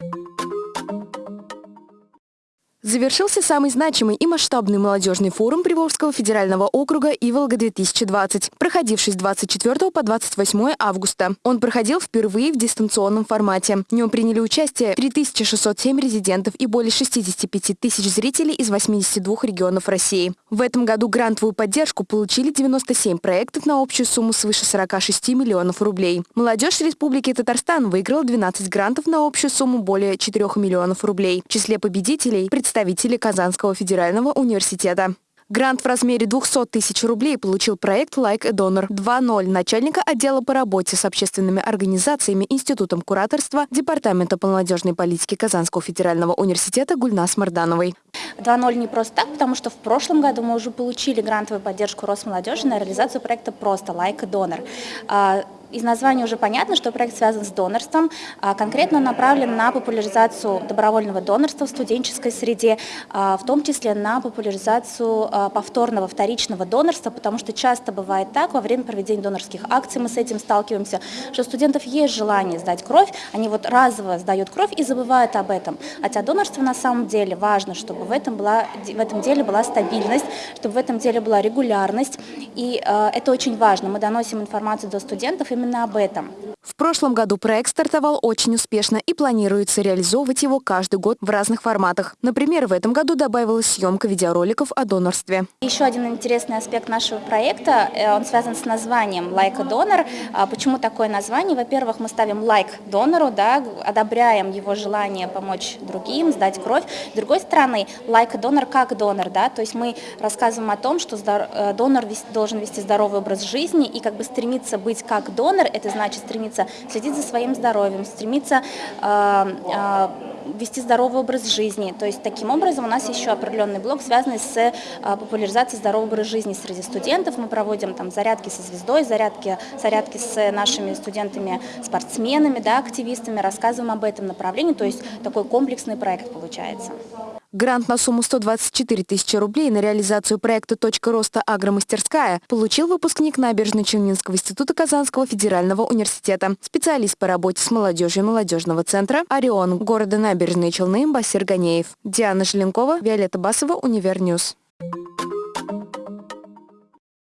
you Завершился самый значимый и масштабный молодежный форум Приволжского федерального округа «Иволга-2020», проходивший с 24 по 28 августа. Он проходил впервые в дистанционном формате. В нем приняли участие 3607 резидентов и более 65 тысяч зрителей из 82 регионов России. В этом году грантовую поддержку получили 97 проектов на общую сумму свыше 46 миллионов рублей. Молодежь Республики Татарстан выиграла 12 грантов на общую сумму более 4 миллионов рублей. В числе победителей представители представители Казанского федерального университета. Грант в размере 200 тысяч рублей получил проект «Like a Donor 2.0» начальника отдела по работе с общественными организациями Институтом кураторства Департамента молодежной политики Казанского федерального университета Гульнас Мардановой. 2.0 не просто так, потому что в прошлом году мы уже получили грантовую поддержку Росмолодежи на реализацию проекта «Просто Like a Donor». А, из названия уже понятно, что проект связан с донорством, а конкретно направлен на популяризацию добровольного донорства в студенческой среде, а, в том числе на популяризацию а, повторного, вторичного донорства, потому что часто бывает так, во время проведения донорских акций мы с этим сталкиваемся, что у студентов есть желание сдать кровь, они вот разово сдают кровь и забывают об этом. Хотя донорство на самом деле важно, чтобы в этом, была, в этом деле была стабильность, чтобы в этом деле была регулярность, и это очень важно. Мы доносим информацию до студентов, и именно об этом. В прошлом году проект стартовал очень успешно и планируется реализовывать его каждый год в разных форматах. Например, в этом году добавилась съемка видеороликов о донорстве. Еще один интересный аспект нашего проекта, э, он связан с названием «Like a Donor». А почему такое название? Во-первых, мы ставим лайк донору, да, одобряем его желание помочь другим, сдать кровь. С другой стороны, like a donor как донор, да, то есть мы рассказываем о том, что э, донор должен вести здоровый образ жизни и как бы стремиться быть как донор, это значит стремиться стремится следить за своим здоровьем, стремится э, э, вести здоровый образ жизни. То есть таким образом у нас еще определенный блок, связанный с э, популяризацией здорового образа жизни среди студентов. Мы проводим там зарядки со звездой, зарядки, зарядки с нашими студентами-спортсменами, да, активистами, рассказываем об этом направлении. То есть такой комплексный проект получается. Грант на сумму 124 тысячи рублей на реализацию проекта «Точка роста агромастерская» получил выпускник Набережно-Челнинского института Казанского федерального университета, специалист по работе с молодежью молодежного центра «Орион» города Набережные Челны Басир Ганеев. Диана Желенкова, Виолетта Басова, Univer News.